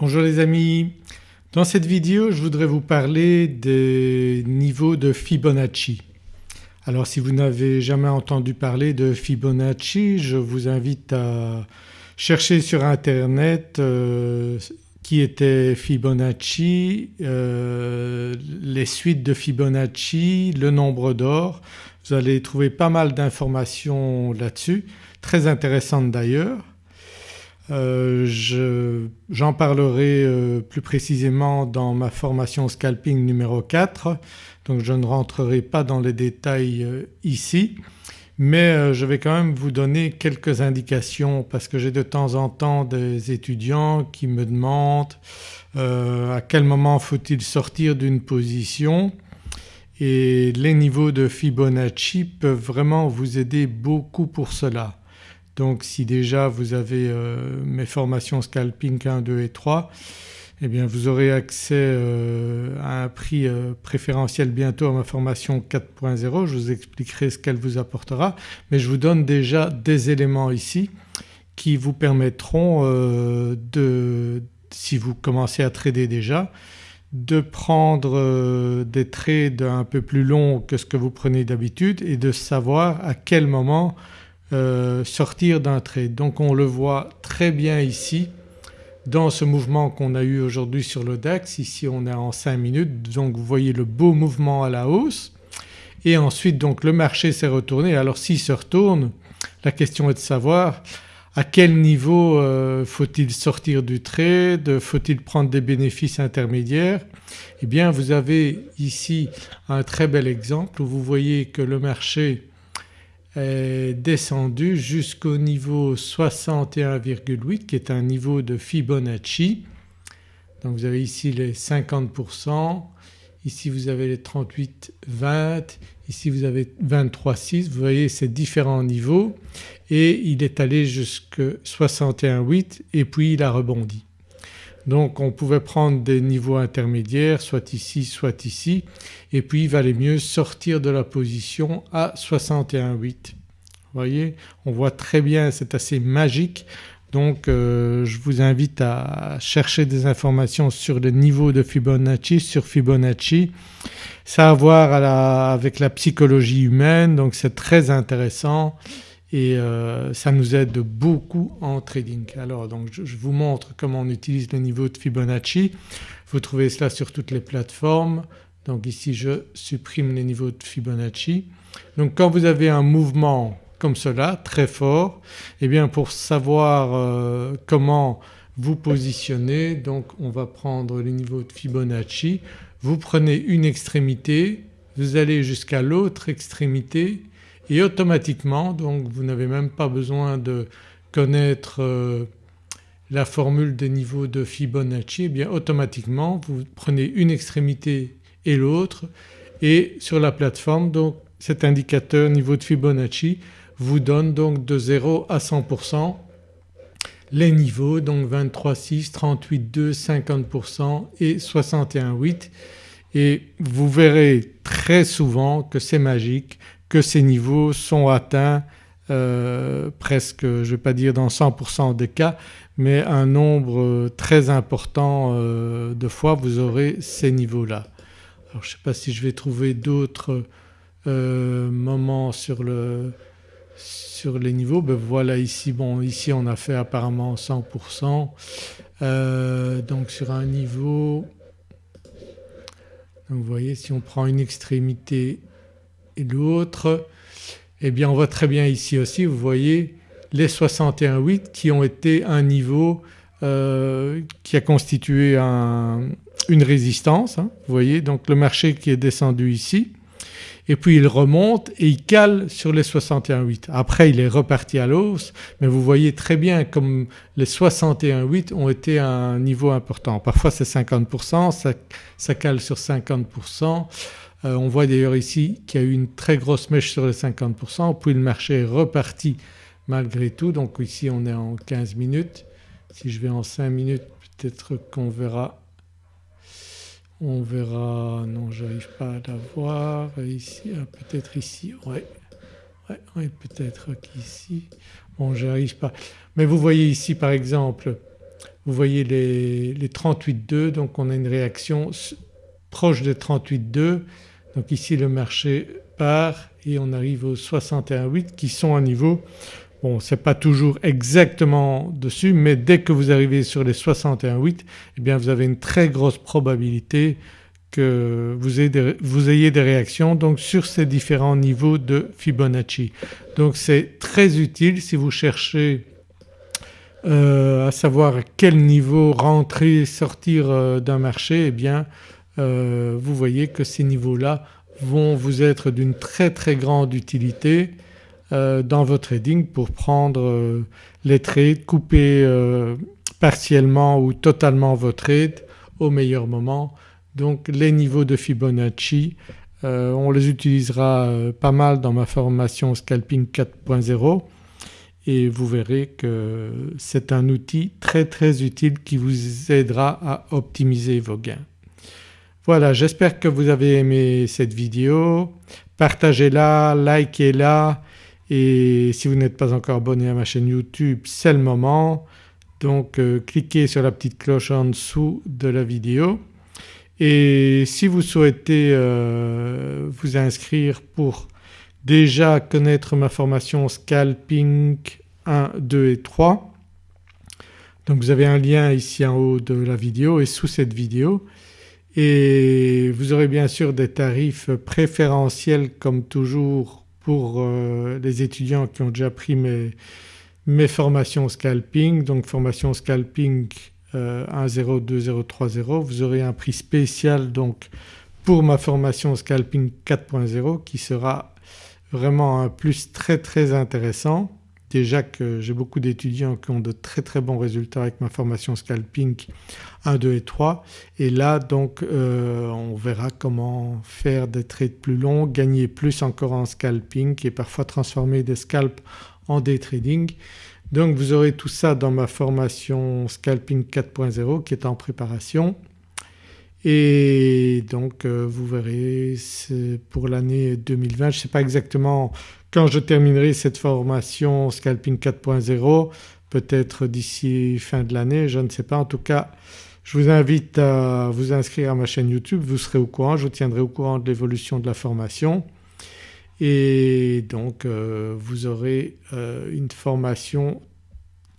Bonjour les amis, dans cette vidéo je voudrais vous parler des niveaux de Fibonacci. Alors si vous n'avez jamais entendu parler de Fibonacci je vous invite à chercher sur internet euh, qui était Fibonacci, euh, les suites de Fibonacci, le nombre d'or. Vous allez trouver pas mal d'informations là-dessus, très intéressantes d'ailleurs. Euh, j'en parlerai euh, plus précisément dans ma formation scalping numéro 4 donc je ne rentrerai pas dans les détails euh, ici. Mais je vais quand même vous donner quelques indications parce que j'ai de temps en temps des étudiants qui me demandent à quel moment faut-il sortir d'une position. Et les niveaux de Fibonacci peuvent vraiment vous aider beaucoup pour cela. Donc si déjà vous avez euh, mes formations scalping 1, 2 et 3 eh bien vous aurez accès euh, à un prix euh, préférentiel bientôt à ma formation 4.0, je vous expliquerai ce qu'elle vous apportera. Mais je vous donne déjà des éléments ici qui vous permettront de, si vous commencez à trader déjà, de prendre des trades un peu plus longs que ce que vous prenez d'habitude et de savoir à quel moment euh, sortir d'un trade. Donc on le voit très bien ici dans ce mouvement qu'on a eu aujourd'hui sur le DAX, ici on est en 5 minutes donc vous voyez le beau mouvement à la hausse et ensuite donc le marché s'est retourné. Alors s'il se retourne la question est de savoir à quel niveau euh, faut-il sortir du trade, faut-il prendre des bénéfices intermédiaires? Eh bien vous avez ici un très bel exemple où vous voyez que le marché est descendu jusqu'au niveau 61,8 qui est un niveau de Fibonacci. Donc vous avez ici les 50%, ici vous avez les 38,20, ici vous avez 23,6 vous voyez ces différents niveaux et il est allé jusqu'à 61,8 et puis il a rebondi. Donc on pouvait prendre des niveaux intermédiaires soit ici soit ici et puis il valait mieux sortir de la position à 61,8. Vous voyez on voit très bien c'est assez magique donc euh, je vous invite à chercher des informations sur le niveau de Fibonacci, sur Fibonacci. Ça a à voir avec la psychologie humaine donc c'est très intéressant et euh, ça nous aide beaucoup en trading. Alors donc je, vous montre comment on utilise les niveaux de Fibonacci. Vous trouvez cela sur toutes les plateformes. Donc ici je supprime les niveaux de Fibonacci. Donc quand vous avez un mouvement comme cela très fort eh bien pour savoir euh, comment vous positionner donc on va prendre les niveaux de Fibonacci. Vous prenez une extrémité, vous allez jusqu'à l'autre extrémité et automatiquement donc vous n'avez même pas besoin de connaître euh, la formule des niveaux de Fibonacci. Et eh bien automatiquement vous prenez une extrémité et l'autre. Et sur la plateforme donc cet indicateur niveau de Fibonacci vous donne donc de 0 à 100% les niveaux donc 23,6, 38,2, 50% et 61,8 et vous verrez très souvent que c'est magique que ces niveaux sont atteints euh, presque je ne vais pas dire dans 100% des cas mais un nombre très important euh, de fois vous aurez ces niveaux-là. Alors je ne sais pas si je vais trouver d'autres euh, moments sur, le, sur les niveaux. Ben voilà ici, bon ici on a fait apparemment 100% donc sur un niveau donc vous voyez si on prend une extrémité et l'autre eh bien on voit très bien ici aussi vous voyez les 61,8 qui ont été un niveau euh, qui a constitué une résistance. Hein, vous voyez donc le marché qui est descendu ici et puis il remonte et il cale sur les 61,8. Après il est reparti à l'hausse mais vous voyez très bien comme les 61,8 ont été un niveau important. Parfois c'est 50%, ça, ça cale sur 50%. Euh, on voit d'ailleurs ici qu'il y a eu une très grosse mèche sur les 50% puis le marché est reparti malgré tout. Donc ici on est en 15 minutes. Si je vais en 5 minutes peut-être qu'on verra. On verra, non j'arrive pas à la voir. Ici, ah, peut-être ici, ouais, ouais, peut-être qu'ici, bon j'arrive pas. Mais vous voyez ici par exemple, vous voyez les, les 38,2 donc on a une réaction proche des 38,2 donc ici le marché part et on arrive aux 61,8 qui sont un niveau Bon ce n'est pas toujours exactement dessus mais dès que vous arrivez sur les 61,8 eh bien vous avez une très grosse probabilité que vous ayez, des, vous ayez des réactions donc sur ces différents niveaux de Fibonacci. Donc c'est très utile si vous cherchez euh, à savoir à quel niveau rentrer sortir euh, d'un marché eh bien euh, vous voyez que ces niveaux-là vont vous être d'une très très grande utilité euh, dans votre trading pour prendre euh, les trades, couper partiellement ou totalement vos trades au meilleur moment. Donc les niveaux de Fibonacci on les utilisera pas mal dans ma formation Scalping 4.0 et vous verrez que c'est un outil très très utile qui vous aidera à optimiser vos gains. Voilà j'espère que vous avez aimé cette vidéo, partagez-la, likez-la. Et si vous n'êtes pas encore abonné à ma chaîne YouTube c'est le moment. Donc euh, cliquez sur la petite cloche en dessous de la vidéo. Et si vous souhaitez euh, vous inscrire pour déjà connaître ma formation Scalping 1, 2 et 3 donc vous avez un lien ici en haut de la vidéo et sous cette vidéo et vous aurez bien sûr des tarifs préférentiels comme toujours pour euh, les étudiants qui ont déjà pris mes, formations scalping. Donc formation scalping euh, 1.0, 2.0, 3.0 vous aurez un prix spécial donc pour ma formation scalping 4.0 qui sera vraiment un plus très très intéressant Déjà que j'ai beaucoup d'étudiants qui ont de très très bons résultats avec ma formation scalping 1, 2 et 3 et là donc euh, on verra comment faire des trades plus longs, gagner plus encore en scalping et parfois transformer des scalps en day trading. Donc vous aurez tout ça dans ma formation Scalping 4.0 qui est en préparation et donc euh, vous verrez pour l'année 2020, je ne sais pas exactement quand je terminerai cette formation Scalping 4.0 peut-être d'ici fin de l'année, je ne sais pas. En tout cas je vous invite à vous inscrire à ma chaîne YouTube, vous serez au courant, je vous tiendrai au courant de l'évolution de la formation. Et donc euh, vous aurez euh, une formation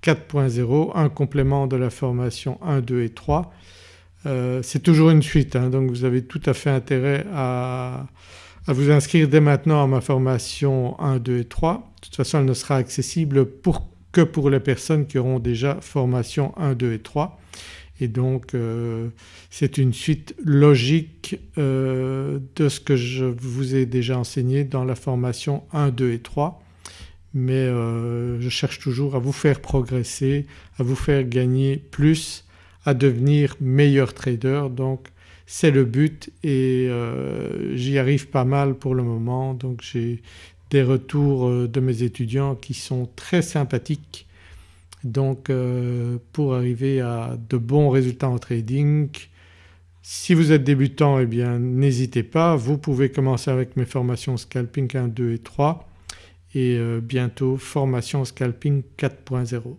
4.0, un complément de la formation 1, 2 et 3 euh, c'est toujours une suite hein, donc vous avez tout à fait intérêt à, vous inscrire dès maintenant à ma formation 1, 2 et 3. De toute façon elle ne sera accessible que pour les personnes qui auront déjà formation 1, 2 et 3 et donc euh, c'est une suite logique euh, de ce que je vous ai déjà enseigné dans la formation 1, 2 et 3 mais je cherche toujours à vous faire progresser, à vous faire gagner plus à devenir meilleur trader. Donc c'est le but et euh, j'y arrive pas mal pour le moment. Donc j'ai des retours euh, de mes étudiants qui sont très sympathiques. Donc euh, pour arriver à de bons résultats en trading si vous êtes débutant eh bien n'hésitez pas, vous pouvez commencer avec mes formations scalping 1, 2 et 3 et bientôt formation scalping 4.0.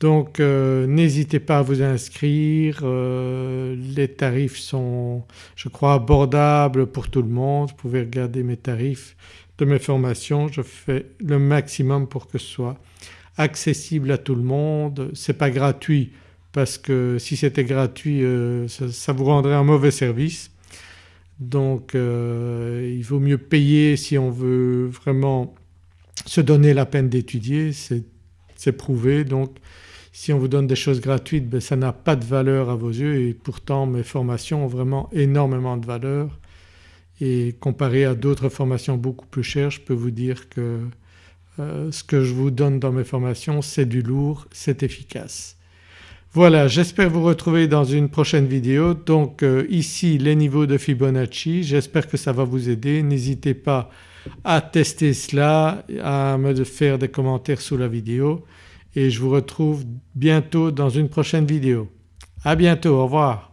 Donc euh, n'hésitez pas à vous inscrire, euh, les tarifs sont je crois abordables pour tout le monde, vous pouvez regarder mes tarifs de mes formations, je fais le maximum pour que ce soit accessible à tout le monde. Ce n'est pas gratuit parce que si c'était gratuit euh, ça, vous rendrait un mauvais service. Donc il vaut mieux payer si on veut vraiment se donner la peine d'étudier, c'est prouvé. Donc si on vous donne des choses gratuites ben ça n'a pas de valeur à vos yeux. Et pourtant mes formations ont vraiment énormément de valeur. Et comparé à d'autres formations beaucoup plus chères je peux vous dire que euh, ce que je vous donne dans mes formations c'est du lourd, c'est efficace. Voilà j'espère vous retrouver dans une prochaine vidéo. Donc euh, ici les niveaux de Fibonacci. J'espère que ça va vous aider. N'hésitez pas à tester cela, à me faire des commentaires sous la vidéo et je vous retrouve bientôt dans une prochaine vidéo. À bientôt, au revoir.